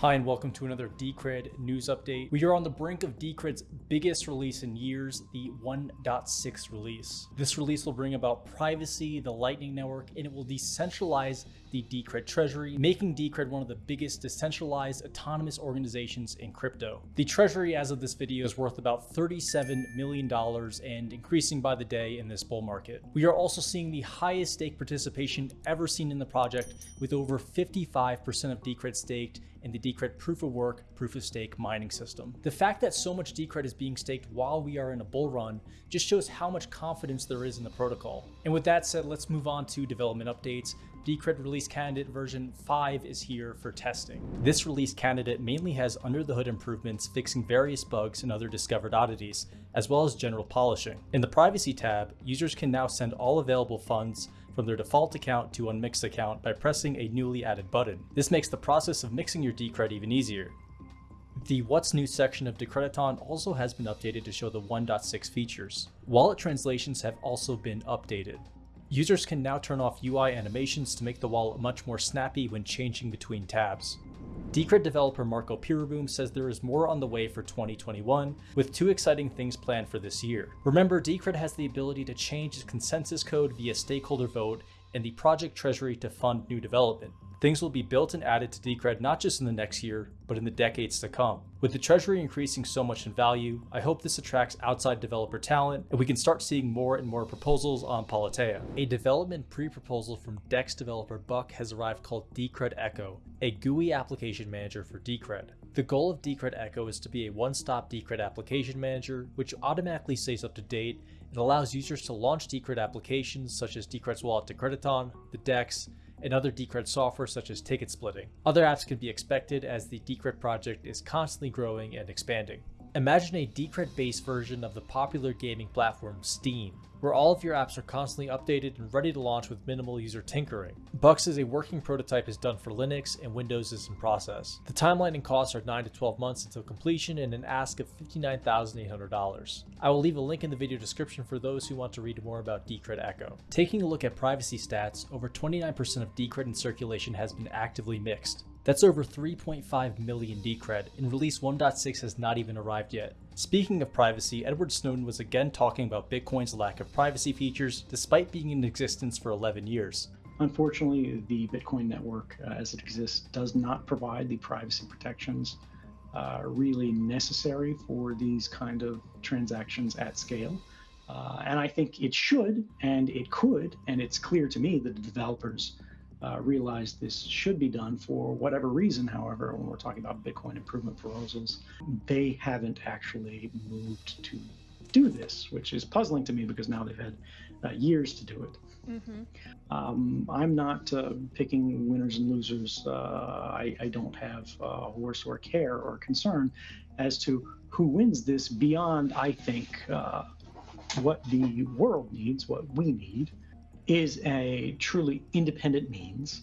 Hi, and welcome to another Decred news update. We are on the brink of Decred's biggest release in years, the 1.6 release. This release will bring about privacy, the Lightning Network, and it will decentralize the Decred treasury, making Decred one of the biggest decentralized autonomous organizations in crypto. The treasury as of this video is worth about $37 million and increasing by the day in this bull market. We are also seeing the highest stake participation ever seen in the project with over 55% of Decred staked in the Decred proof of work, proof of stake mining system. The fact that so much Decred is being staked while we are in a bull run just shows how much confidence there is in the protocol. And with that said, let's move on to development updates. Decred release candidate version 5 is here for testing. This release candidate mainly has under the hood improvements fixing various bugs and other discovered oddities, as well as general polishing. In the privacy tab, users can now send all available funds from their default account to unmixed account by pressing a newly added button. This makes the process of mixing your Decred even easier. The What's New section of Decrediton also has been updated to show the 1.6 features. Wallet translations have also been updated. Users can now turn off UI animations to make the wallet much more snappy when changing between tabs. Decred developer Marco Peereboom says there is more on the way for 2021, with two exciting things planned for this year. Remember, Decred has the ability to change its consensus code via stakeholder vote and the project treasury to fund new development. Things will be built and added to Decred not just in the next year, but in the decades to come. With the treasury increasing so much in value, I hope this attracts outside developer talent and we can start seeing more and more proposals on Politeia. A development pre-proposal from DEX developer Buck has arrived called Decred Echo, a GUI application manager for Decred. The goal of Decred Echo is to be a one-stop Decred application manager, which automatically stays up to date and allows users to launch Decred applications such as Decred's Wallet Decrediton, the DEX, and other Decred software such as ticket splitting. Other apps can be expected as the Decred project is constantly growing and expanding. Imagine a Decred-based version of the popular gaming platform Steam, where all of your apps are constantly updated and ready to launch with minimal user tinkering. Bucks is a working prototype is done for Linux and Windows is in process. The timeline and costs are 9 to 12 months until completion and an ask of $59,800. I will leave a link in the video description for those who want to read more about Decred Echo. Taking a look at privacy stats, over 29% of Decred in circulation has been actively mixed. That's over 3.5 million Decred, and release 1.6 has not even arrived yet. Speaking of privacy, Edward Snowden was again talking about Bitcoin's lack of privacy features despite being in existence for 11 years. Unfortunately, the Bitcoin network uh, as it exists does not provide the privacy protections uh, really necessary for these kind of transactions at scale. Uh, and I think it should and it could, and it's clear to me that the developers uh, realize this should be done for whatever reason. However, when we're talking about Bitcoin improvement proposals, they haven't actually moved to do this, which is puzzling to me because now they've had uh, years to do it. Mm-hmm. Um, I'm not uh, picking winners and losers. Uh, I, I, don't have a horse or care or concern as to who wins this beyond, I think, uh, what the world needs, what we need, is a truly independent means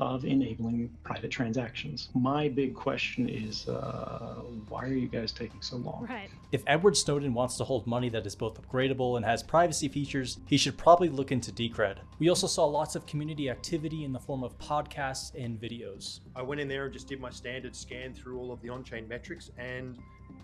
of enabling private transactions. My big question is, uh, why are you guys taking so long? Right. If Edward Snowden wants to hold money that is both upgradable and has privacy features, he should probably look into Decred. We also saw lots of community activity in the form of podcasts and videos. I went in there and just did my standard scan through all of the on-chain metrics and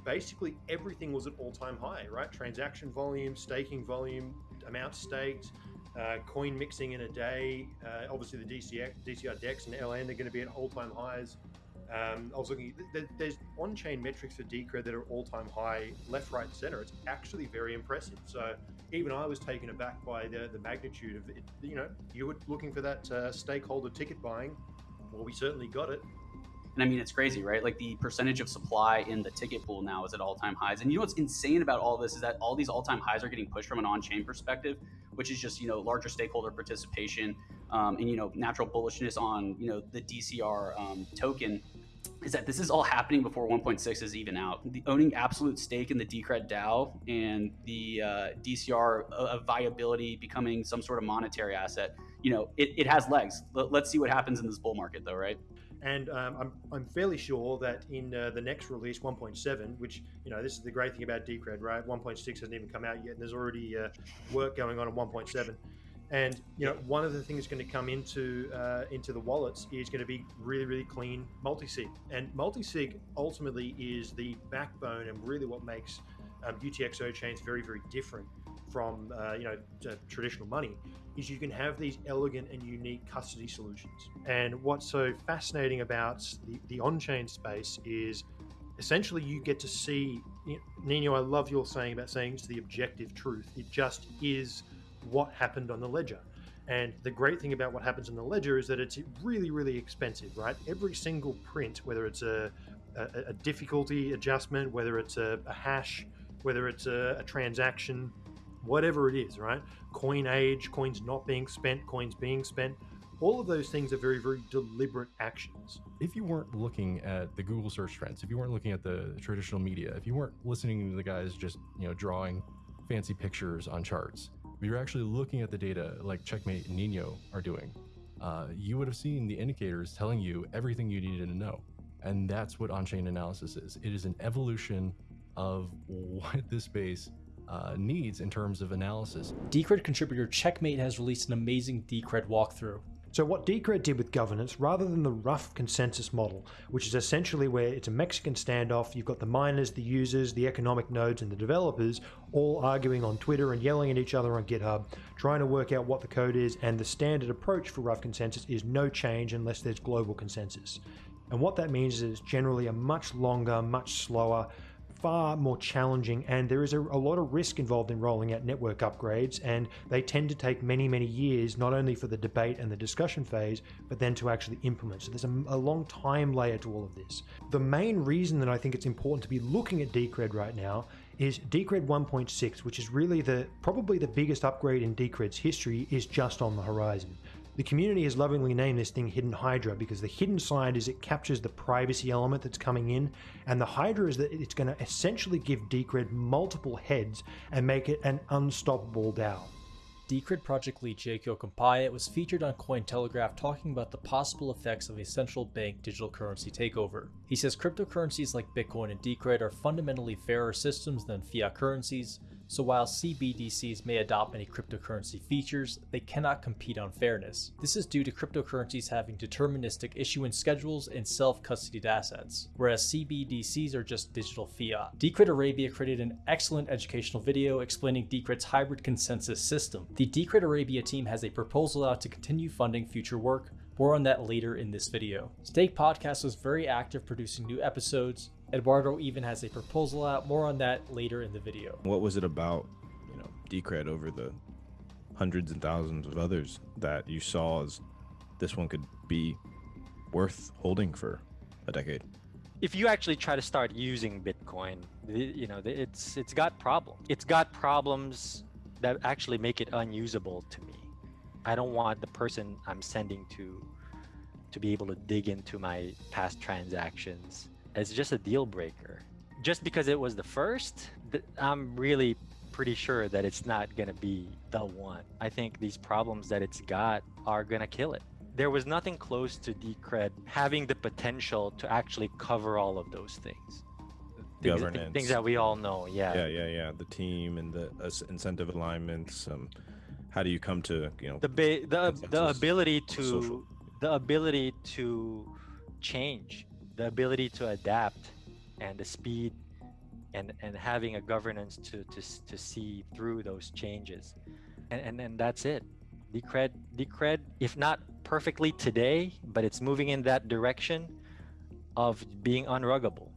basically everything was at all-time high, right? Transaction volume, staking volume, amount staked, uh, coin mixing in a day. Uh, obviously, the DCR, DCR DEX and LN are going to be at all-time highs. Um, I was looking. There's on-chain metrics for Decred that are all-time high, left, right, center. It's actually very impressive. So even I was taken aback by the the magnitude of it. You know, you were looking for that uh, stakeholder ticket buying. Well, we certainly got it. And I mean, it's crazy, right? Like the percentage of supply in the ticket pool now is at all time highs. And you know what's insane about all this is that all these all time highs are getting pushed from an on chain perspective, which is just, you know, larger stakeholder participation um, and, you know, natural bullishness on, you know, the DCR um, token is that this is all happening before 1.6 is even out. The owning absolute stake in the Decred DAO and the uh, DCR uh, viability becoming some sort of monetary asset, you know, it, it has legs. L- let's see what happens in this bull market, though, right? And um, I'm, I'm fairly sure that in uh, the next release, 1.7, which, you know, this is the great thing about Decred, right? 1.6 hasn't even come out yet, and there's already uh, work going on on 1.7. And you know, one of the things going to come into uh, into the wallets is going to be really, really clean multi-sig. And multi-sig ultimately is the backbone and really what makes um, UTXO chains very, very different from uh, you know traditional money. Is you can have these elegant and unique custody solutions. And what's so fascinating about the, the on-chain space is essentially you get to see. Nino, I love your saying about saying it's the objective truth. It just is what happened on the ledger. And the great thing about what happens in the ledger is that it's really, really expensive, right? Every single print, whether it's a, a, a difficulty adjustment, whether it's a, a hash, whether it's a, a, transaction, whatever it is, right? Coin age, coins not being spent, coins being spent. All of those things are very, very deliberate actions. If you weren't looking at the Google search trends, if you weren't looking at the traditional media, if you weren't listening to the guys just, you know, drawing fancy pictures on charts, if you're actually looking at the data like Checkmate and Nino are doing, uh, you would have seen the indicators telling you everything you needed to know. And that's what on chain analysis is it is an evolution of what this space uh, needs in terms of analysis. Decred contributor Checkmate has released an amazing Decred walkthrough. So what Decred did with governance, rather than the rough consensus model, which is essentially where it's a Mexican standoff, you've got the miners, the users, the economic nodes, and the developers all arguing on Twitter and yelling at each other on GitHub, trying to work out what the code is, and the standard approach for rough consensus is no change unless there's global consensus. And what that means is it's generally a much longer, much slower, far more challenging and there is a, a, lot of risk involved in rolling out network upgrades and they tend to take many many years not only for the debate and the discussion phase but then to actually implement so there's a, a long time layer to all of this the main reason that i think it's important to be looking at decred right now is Decred 1.6, which is really the probably the biggest upgrade in Decred's history, is just on the horizon. The community has lovingly named this thing Hidden Hydra because the hidden side is it captures the privacy element that's coming in, and the Hydra is that it's going to essentially give Decred multiple heads and make it an unstoppable DAO. Decred project lead Jake Yocom-Piatt was featured on Cointelegraph talking about the possible effects of a central bank digital currency takeover. He says cryptocurrencies like Bitcoin and Decred are fundamentally fairer systems than fiat currencies, so while CBDCs may adopt many cryptocurrency features, they cannot compete on fairness. This is due to cryptocurrencies having deterministic issuance schedules and self-custodied assets, whereas CBDCs are just digital fiat. Decred Arabia created an excellent educational video explaining Decred's hybrid consensus system. The Decred Arabia team has a proposal out to continue funding future work, more on that later in this video. Stake Podcast was very active producing new episodes, Eduardo even has a proposal out. More on that later in the video. What was it about, you know, Decred over the hundreds and thousands of others that you saw as this one could be worth holding for a decade? If you actually try to start using Bitcoin, you know, it's it's got problems. It's got problems that actually make it unusable to me. I don't want the person I'm sending to to be able to dig into my past transactions it's just a deal breaker. Just because it was the first, I'm really pretty sure that it's not going to be the one. I think these problems that it's got are going to kill it. There was nothing close to Decred having the potential to actually cover all of those things. Things, Governance. Things that we all know, yeah. Yeah, yeah, yeah. The team and the uh, incentive alignments. Um, how do you come to, you know, the the the ability to social. the ability to change the ability to adapt and the speed and and having a governance to to, to see through those changes. And and, and that's it. Decred decred if not perfectly today but it's moving in that direction of being unruggable.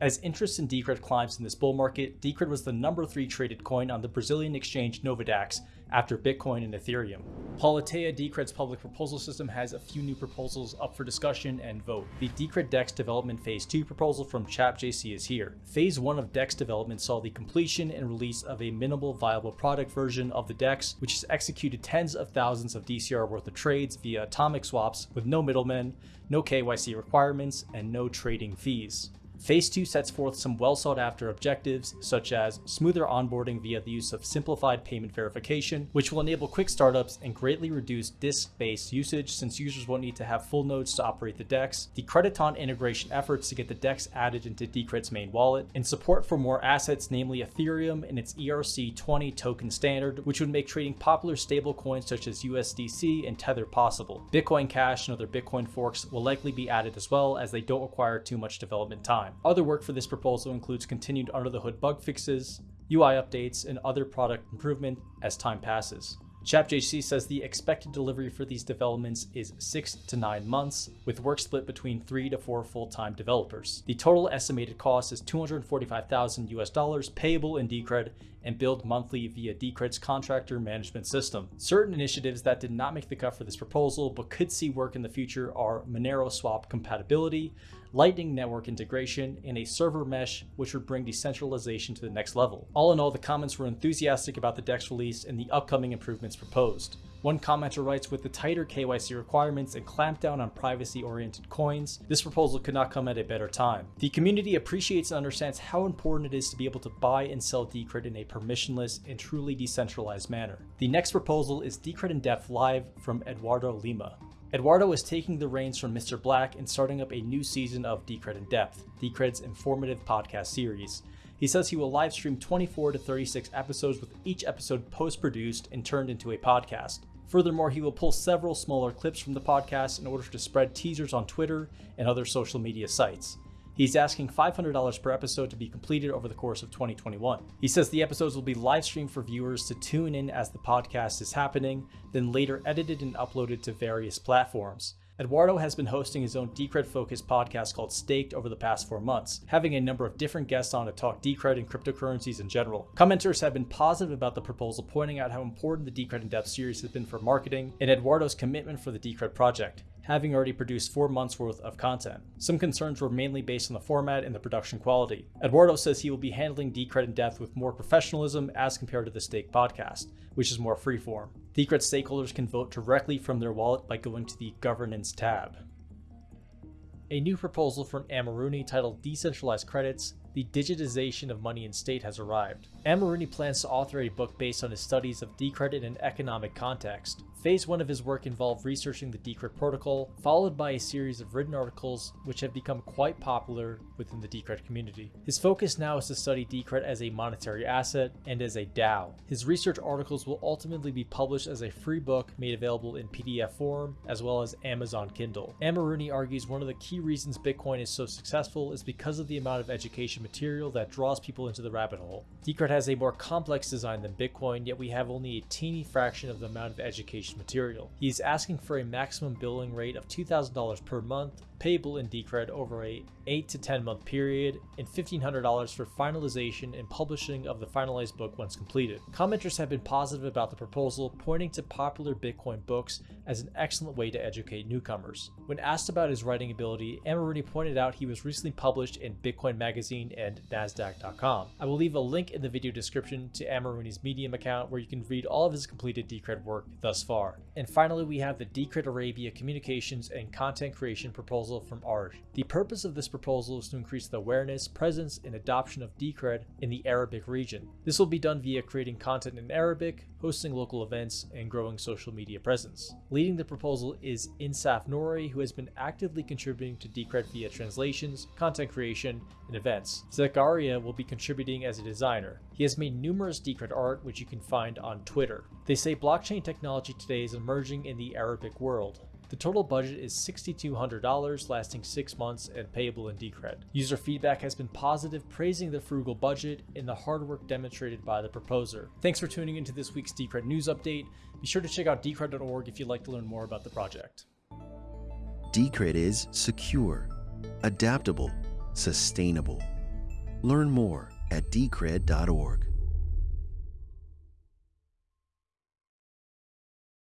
As interest in Decred climbs in this bull market, Decred was the number three traded coin on the Brazilian exchange NovaDAX after Bitcoin and Ethereum. Politeia Decred's public proposal system has a few new proposals up for discussion and vote. The Decred DEX development phase 2 proposal from ChapJC is here. Phase 1 of DEX development saw the completion and release of a minimal viable product version of the DEX, which has executed tens of thousands of DCR worth of trades via atomic swaps with no middlemen, no KYC requirements, and no trading fees. Phase 2 sets forth some well sought after objectives, such as smoother onboarding via the use of simplified payment verification, which will enable quick startups and greatly reduce disk based usage since users won't need to have full nodes to operate the DEX, Decrediton integration efforts to get the DEX added into Decred's main wallet, and support for more assets, namely Ethereum and its ERC20 token standard, which would make trading popular stablecoins such as USDC and Tether possible. Bitcoin Cash and other Bitcoin forks will likely be added as well, as they don't require too much development time. Other work for this proposal includes continued under the hood bug fixes, UI updates, and other product improvement as time passes. ChapJC says the expected delivery for these developments is 6 to 9 months, with work split between 3 to 4 full-time developers. The total estimated cost is 245,000 US dollars payable in Decred and billed monthly via Decred's contractor management system. Certain initiatives that did not make the cut for this proposal but could see work in the future are Monero swap compatibility, Lightning Network integration, and a server mesh which would bring decentralization to the next level. All in all, the comments were enthusiastic about the DEX release and the upcoming improvements proposed. One commenter writes, with the tighter KYC requirements and clampdown on privacy-oriented coins, this proposal could not come at a better time. The community appreciates and understands how important it is to be able to buy and sell Decred in a permissionless and truly decentralized manner. The next proposal is Decred in Depth Live from Eduardo Lima. Eduardo is taking the reins from Mr. Black and starting up a new season of Decred in Depth, Decred's informative podcast series. He says he will live stream 24 to 36 episodes with each episode post produced and turned into a podcast. Furthermore, he will pull several smaller clips from the podcast in order to spread teasers on Twitter and other social media sites. He's asking $500 per episode to be completed over the course of 2021. He says the episodes will be live streamed for viewers to tune in as the podcast is happening, then later edited and uploaded to various platforms. Eduardo has been hosting his own Decred focused podcast called Staked over the past four months, having a number of different guests on to talk Decred and cryptocurrencies in general. Commenters have been positive about the proposal, pointing out how important the Decred in Depth series has been for marketing and Eduardo's commitment for the Decred project having already produced four months worth of content. Some concerns were mainly based on the format and the production quality. Eduardo says he will be handling Decred in depth with more professionalism as compared to the Stake podcast, which is more freeform. Decred stakeholders can vote directly from their wallet by going to the Governance tab. A new proposal from Amoruni titled Decentralized Credits the digitization of money and state has arrived. Amoruni plans to author a book based on his studies of Decred in an economic context. Phase 1 of his work involved researching the Decred protocol, followed by a series of written articles which have become quite popular within the Decred community. His focus now is to study Decred as a monetary asset and as a DAO. His research articles will ultimately be published as a free book made available in PDF form, as well as Amazon Kindle. Amoruni argues one of the key reasons Bitcoin is so successful is because of the amount of education material that draws people into the rabbit hole. Decred has a more complex design than Bitcoin, yet we have only a teeny fraction of the amount of education material. He is asking for a maximum billing rate of $2,000 per month, payable in Decred over a 8 to 10 month period, and $1,500 for finalization and publishing of the finalized book once completed. Commenters have been positive about the proposal, pointing to popular Bitcoin books as an excellent way to educate newcomers. When asked about his writing ability, Amoruni pointed out he was recently published in Bitcoin Magazine and NASDAQ.com. I will leave a link in the video description to Amoruni's Medium account where you can read all of his completed Decred work thus far. And finally, we have the Decred Arabia Communications and Content Creation proposal from ARD. The purpose of this proposal is to increase the awareness, presence, and adoption of Decred in the Arabic region. This will be done via creating content in Arabic, hosting local events, and growing social media presence. Leading the proposal is Insaf Nouri, who has been actively contributing to Decred via translations, content creation, and events. Zakaria will be contributing as a designer. He has made numerous Decred art, which you can find on Twitter. They say blockchain technology today is emerging in the Arabic world. The total budget is $6,200, lasting 6 months and payable in Decred. User feedback has been positive, praising the frugal budget and the hard work demonstrated by the proposer. Thanks for tuning into this week's Decred news update. Be sure to check out decred.org if you'd like to learn more about the project. Decred is secure, adaptable, sustainable. Learn more at decred.org.